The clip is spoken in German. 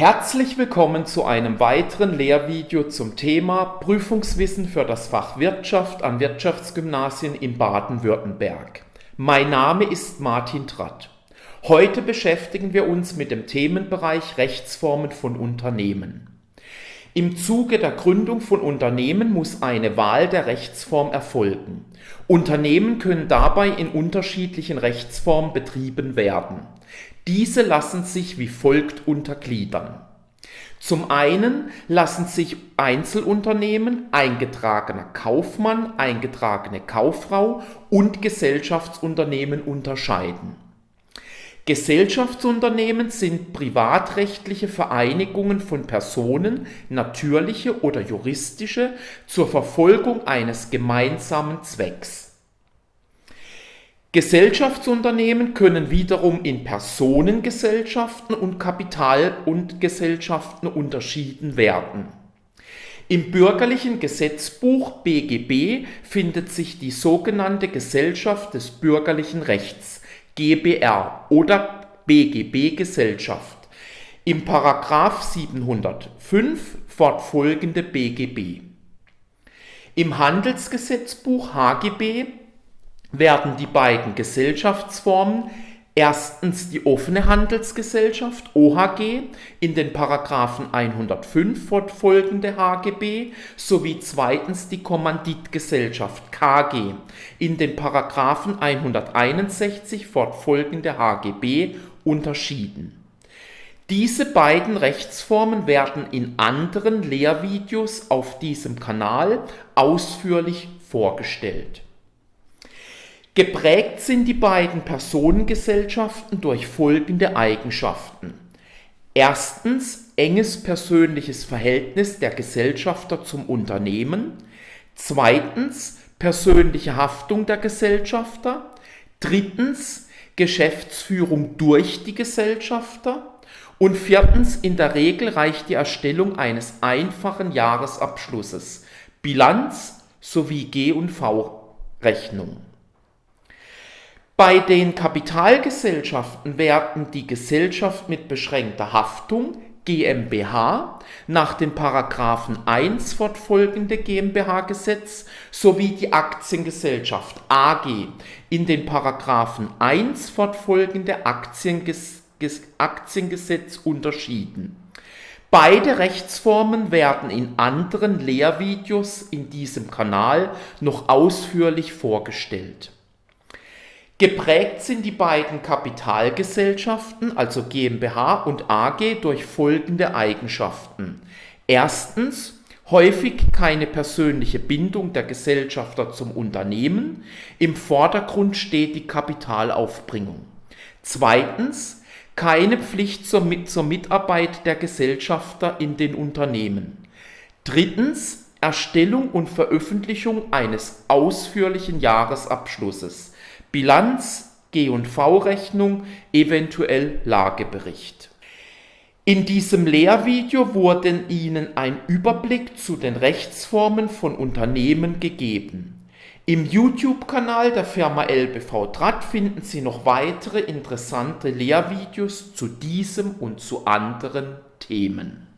Herzlich willkommen zu einem weiteren Lehrvideo zum Thema Prüfungswissen für das Fach Wirtschaft an Wirtschaftsgymnasien in Baden-Württemberg. Mein Name ist Martin Tratt. Heute beschäftigen wir uns mit dem Themenbereich Rechtsformen von Unternehmen. Im Zuge der Gründung von Unternehmen muss eine Wahl der Rechtsform erfolgen. Unternehmen können dabei in unterschiedlichen Rechtsformen betrieben werden. Diese lassen sich wie folgt untergliedern. Zum einen lassen sich Einzelunternehmen, eingetragener Kaufmann, eingetragene Kauffrau und Gesellschaftsunternehmen unterscheiden. Gesellschaftsunternehmen sind privatrechtliche Vereinigungen von Personen, natürliche oder juristische, zur Verfolgung eines gemeinsamen Zwecks. Gesellschaftsunternehmen können wiederum in Personengesellschaften und Kapital- und Gesellschaften unterschieden werden. Im bürgerlichen Gesetzbuch BGB findet sich die sogenannte Gesellschaft des bürgerlichen Rechts GBR oder BGB Gesellschaft im Paragraph 705 fortfolgende BGB. Im Handelsgesetzbuch HGB werden die beiden Gesellschaftsformen erstens die offene Handelsgesellschaft OHG in den Paragraphen 105 fortfolgende HGB sowie zweitens die Kommanditgesellschaft KG in den Paragraphen 161 fortfolgende HGB unterschieden. Diese beiden Rechtsformen werden in anderen Lehrvideos auf diesem Kanal ausführlich vorgestellt. Geprägt sind die beiden Personengesellschaften durch folgende Eigenschaften. Erstens enges persönliches Verhältnis der Gesellschafter zum Unternehmen. Zweitens persönliche Haftung der Gesellschafter. Drittens Geschäftsführung durch die Gesellschafter. Und viertens, in der Regel reicht die Erstellung eines einfachen Jahresabschlusses, Bilanz sowie G- und V-Rechnung. Bei den Kapitalgesellschaften werden die Gesellschaft mit beschränkter Haftung GmbH nach den Paragraphen 1 fortfolgende GmbH-Gesetz sowie die Aktiengesellschaft AG in den Paragraphen 1 fortfolgende Aktienges Aktiengesetz unterschieden. Beide Rechtsformen werden in anderen Lehrvideos in diesem Kanal noch ausführlich vorgestellt. Geprägt sind die beiden Kapitalgesellschaften, also GmbH und AG, durch folgende Eigenschaften. Erstens häufig keine persönliche Bindung der Gesellschafter zum Unternehmen. Im Vordergrund steht die Kapitalaufbringung. Zweitens keine Pflicht zur, zur Mitarbeit der Gesellschafter in den Unternehmen. Drittens Erstellung und Veröffentlichung eines ausführlichen Jahresabschlusses. Bilanz, G&V-Rechnung, eventuell Lagebericht. In diesem Lehrvideo wurde Ihnen ein Überblick zu den Rechtsformen von Unternehmen gegeben. Im YouTube-Kanal der Firma LBV Draht finden Sie noch weitere interessante Lehrvideos zu diesem und zu anderen Themen.